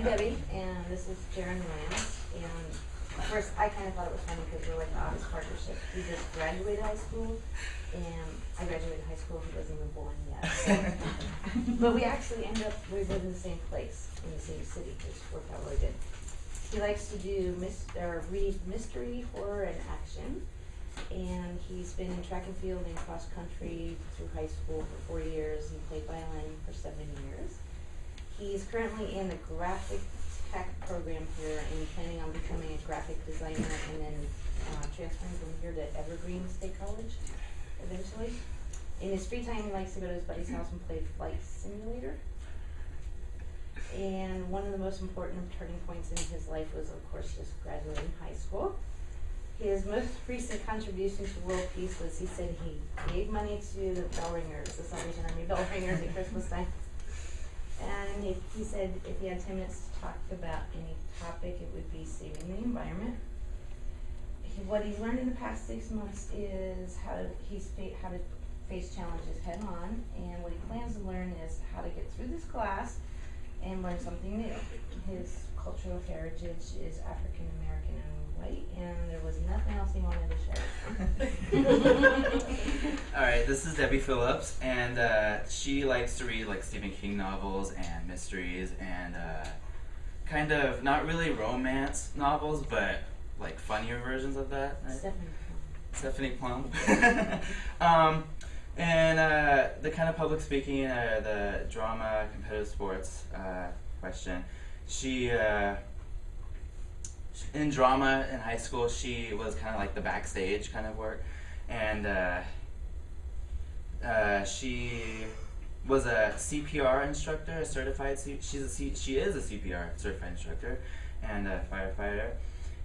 I'm Debbie, and this is Jaren Williams. And first, I kind of thought it was funny because we're like the honest partnership. We just graduated high school, and I graduated high school. He wasn't even born yet. So. but we actually ended up we lived in the same place in the same city, which worked out really good. He likes to do mis- or read mystery, horror, and action. And he's been in track and field and cross country through high school for four years. He played violin for seven years. He's currently in the graphic tech program here and planning on becoming a graphic designer and then uh, transferring from here to Evergreen State College eventually. In his free time, he likes to go to his buddy's house and play Flight Simulator. And one of the most important turning points in his life was, of course, just graduating high school. His most recent contribution to world peace was he said he gave money to the bell ringers, the Salvation Army bell ringers at Christmas time. And he, he said if he had 10 minutes to talk about any topic, it would be saving the environment. He, what he's learned in the past six months is how to, he's fa- how to face challenges head on, and what he plans to learn is how to get through this class and learn something new. His cultural heritage is African American and white, and there was nothing else he wanted to share. All right, this is Debbie Phillips, and uh, she likes to read like Stephen King novels and mysteries, and uh, kind of not really romance novels, but like funnier versions of that. Right? Stephanie. Stephanie Plum. um, and uh, the kind of public speaking, uh, the drama, competitive sports uh, question. She, uh, in drama in high school, she was kind of like the backstage kind of work. And uh, she was a CPR instructor, a certified, C- she's a C- she is a CPR certified instructor and a firefighter.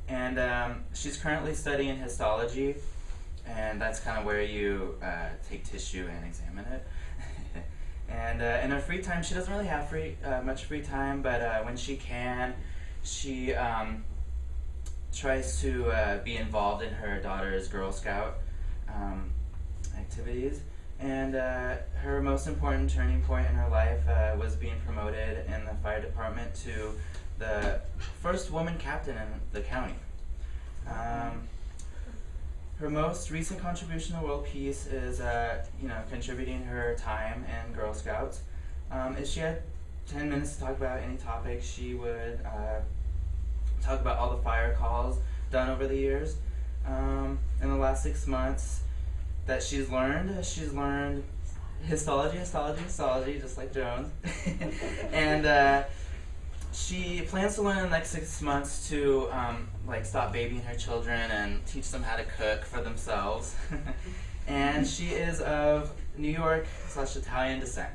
And um, she's currently studying histology and that's kind of where you uh, take tissue and examine it. and uh, in her free time, she doesn't really have free uh, much free time, but uh, when she can, she um, tries to be involved in her daughter's Girl Scout um, activities. Uh, her most important turning point in her life was being promoted in the fire department to the first woman captain in the county. Um, her most recent contribution to world peace is, uh, you know, contributing her time in Girl Scouts. Um, if she had 10 minutes to talk about any topic, she would uh, talk about all the fire calls done over the years. Um, in the last six months that she's learned, she's learned histology, histology, histology, just like Jones. and uh, she plans to learn in the next six months to um, like stop babying her children and teach them how to cook for themselves. and she is of New York slash Italian descent.